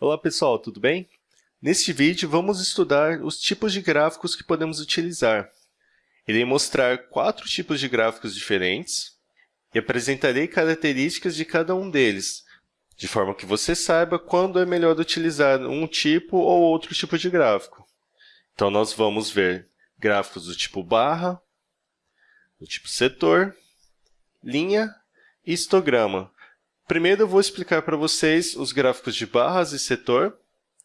Olá pessoal, tudo bem? Neste vídeo vamos estudar os tipos de gráficos que podemos utilizar. Irei mostrar quatro tipos de gráficos diferentes e apresentarei características de cada um deles, de forma que você saiba quando é melhor utilizar um tipo ou outro tipo de gráfico. Então, nós vamos ver gráficos do tipo barra, do tipo setor, linha e histograma. Primeiro, eu vou explicar para vocês os gráficos de barras e setor.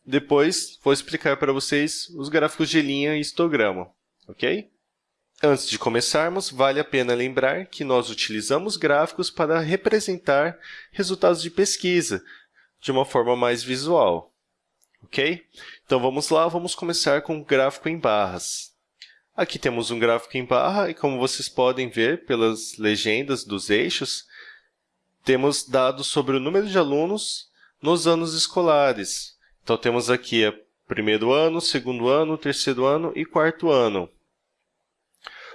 Depois, vou explicar para vocês os gráficos de linha e histograma, ok? Antes de começarmos, vale a pena lembrar que nós utilizamos gráficos para representar resultados de pesquisa de uma forma mais visual, ok? Então, vamos lá, vamos começar com o gráfico em barras. Aqui temos um gráfico em barra e, como vocês podem ver pelas legendas dos eixos, temos dados sobre o número de alunos nos anos escolares. Então, temos aqui o primeiro ano, segundo ano, terceiro ano e quarto ano.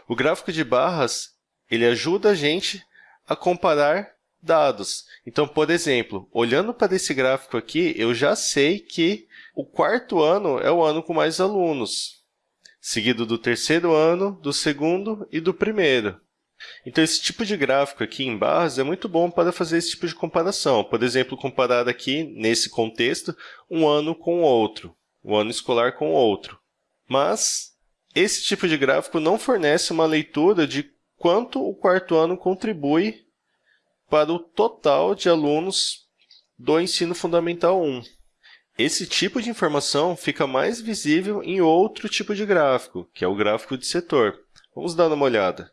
O gráfico de barras ele ajuda a gente a comparar dados. Então, por exemplo, olhando para esse gráfico aqui, eu já sei que o quarto ano é o ano com mais alunos, seguido do terceiro ano, do segundo e do primeiro. Então, esse tipo de gráfico aqui em barras é muito bom para fazer esse tipo de comparação. Por exemplo, comparar aqui, nesse contexto, um ano com o outro, um ano escolar com o outro. Mas, esse tipo de gráfico não fornece uma leitura de quanto o quarto ano contribui para o total de alunos do ensino fundamental 1. Esse tipo de informação fica mais visível em outro tipo de gráfico, que é o gráfico de setor. Vamos dar uma olhada.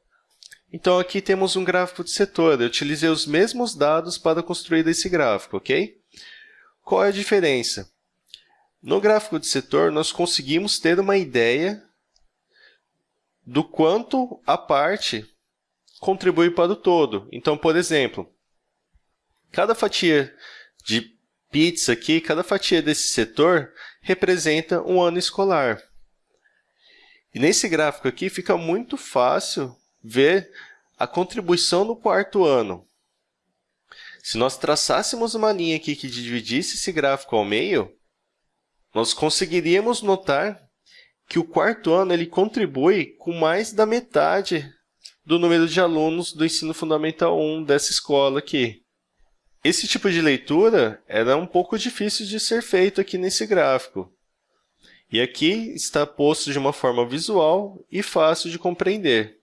Então, aqui temos um gráfico de setor. Eu utilizei os mesmos dados para construir esse gráfico, ok? Qual é a diferença? No gráfico de setor, nós conseguimos ter uma ideia do quanto a parte contribui para o todo. Então, por exemplo, cada fatia de pizza aqui, cada fatia desse setor representa um ano escolar. E nesse gráfico aqui fica muito fácil ver a contribuição no quarto ano. Se nós traçássemos uma linha aqui que dividisse esse gráfico ao meio, nós conseguiríamos notar que o quarto ano ele contribui com mais da metade do número de alunos do ensino fundamental 1 dessa escola aqui. Esse tipo de leitura era um pouco difícil de ser feito aqui nesse gráfico. E aqui está posto de uma forma visual e fácil de compreender.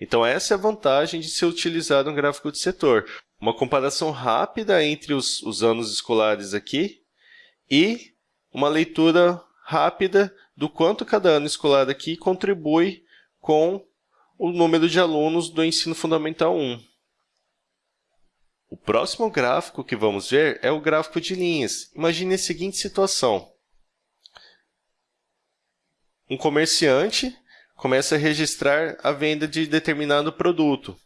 Então, essa é a vantagem de ser utilizado um gráfico de setor. Uma comparação rápida entre os, os anos escolares aqui e uma leitura rápida do quanto cada ano escolar aqui contribui com o número de alunos do ensino fundamental 1. O próximo gráfico que vamos ver é o gráfico de linhas. Imagine a seguinte situação. Um comerciante começa a registrar a venda de determinado produto,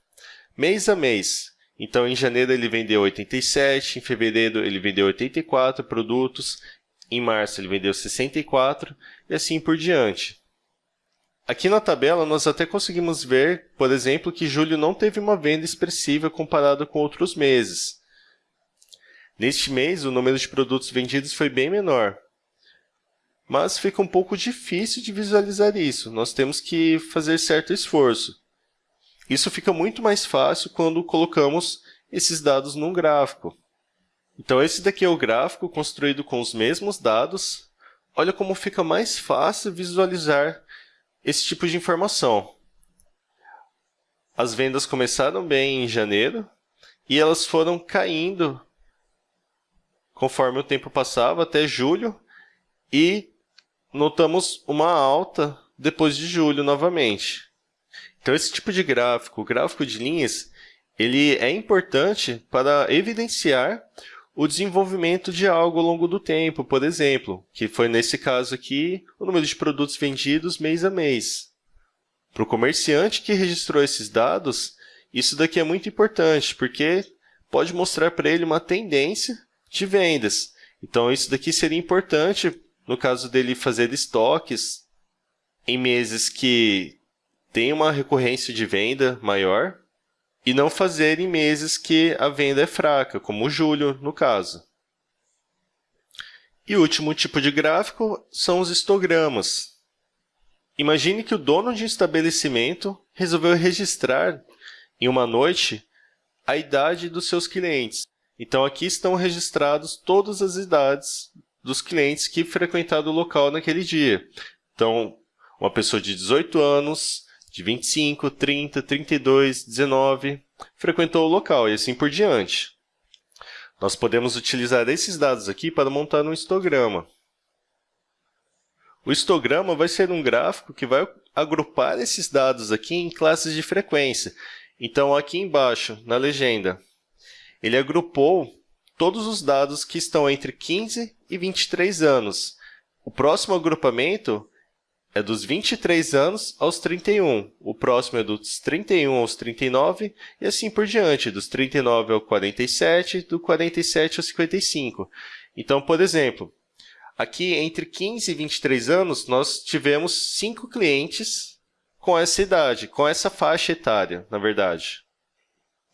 mês a mês. Então, em janeiro ele vendeu 87, em fevereiro ele vendeu 84 produtos, em março ele vendeu 64 e assim por diante. Aqui na tabela, nós até conseguimos ver, por exemplo, que julho não teve uma venda expressiva comparado com outros meses. Neste mês, o número de produtos vendidos foi bem menor, mas fica um pouco difícil de visualizar isso. Nós temos que fazer certo esforço. Isso fica muito mais fácil quando colocamos esses dados num gráfico. Então, esse daqui é o gráfico construído com os mesmos dados. Olha como fica mais fácil visualizar esse tipo de informação. As vendas começaram bem em janeiro e elas foram caindo conforme o tempo passava até julho e notamos uma alta depois de julho novamente. Então, esse tipo de gráfico, o gráfico de linhas, ele é importante para evidenciar o desenvolvimento de algo ao longo do tempo, por exemplo, que foi nesse caso aqui o número de produtos vendidos mês a mês. Para o comerciante que registrou esses dados, isso daqui é muito importante, porque pode mostrar para ele uma tendência de vendas. Então, isso daqui seria importante no caso dele fazer estoques em meses que tem uma recorrência de venda maior e não fazer em meses que a venda é fraca, como julho, no caso. E o último tipo de gráfico são os histogramas. Imagine que o dono de um estabelecimento resolveu registrar em uma noite a idade dos seus clientes. Então, aqui estão registrados todas as idades dos clientes que frequentaram o local naquele dia. Então, uma pessoa de 18 anos, de 25, 30, 32, 19, frequentou o local e assim por diante. Nós podemos utilizar esses dados aqui para montar um histograma. O histograma vai ser um gráfico que vai agrupar esses dados aqui em classes de frequência. Então, aqui embaixo, na legenda, ele agrupou todos os dados que estão entre 15 e 23 anos. O próximo agrupamento é dos 23 anos aos 31. O próximo é dos 31 aos 39 e assim por diante, dos 39 ao 47, do 47 ao 55. Então, por exemplo, aqui entre 15 e 23 anos, nós tivemos cinco clientes com essa idade, com essa faixa etária, na verdade.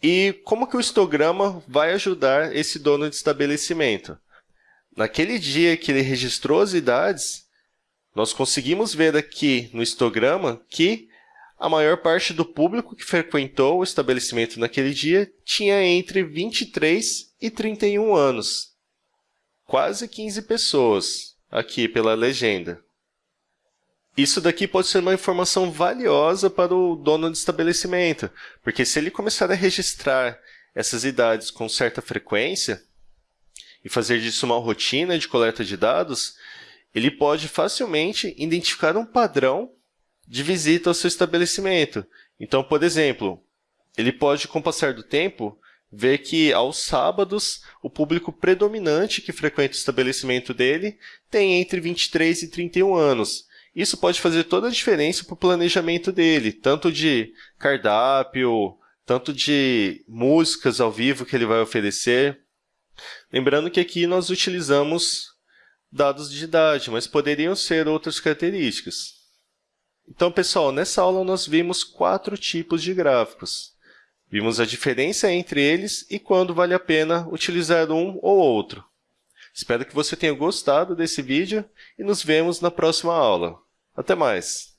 E como que o histograma vai ajudar esse dono de estabelecimento? Naquele dia que ele registrou as idades, nós conseguimos ver aqui no histograma que a maior parte do público que frequentou o estabelecimento naquele dia tinha entre 23 e 31 anos. Quase 15 pessoas, aqui pela legenda. Isso daqui pode ser uma informação valiosa para o dono de estabelecimento, porque se ele começar a registrar essas idades com certa frequência e fazer disso uma rotina de coleta de dados, ele pode facilmente identificar um padrão de visita ao seu estabelecimento. Então, por exemplo, ele pode, com o passar do tempo, ver que aos sábados o público predominante que frequenta o estabelecimento dele tem entre 23 e 31 anos. Isso pode fazer toda a diferença para o planejamento dele, tanto de cardápio, tanto de músicas ao vivo que ele vai oferecer. Lembrando que aqui nós utilizamos dados de idade, mas poderiam ser outras características. Então, pessoal, nessa aula nós vimos quatro tipos de gráficos. Vimos a diferença entre eles e quando vale a pena utilizar um ou outro. Espero que você tenha gostado desse vídeo e nos vemos na próxima aula. Até mais!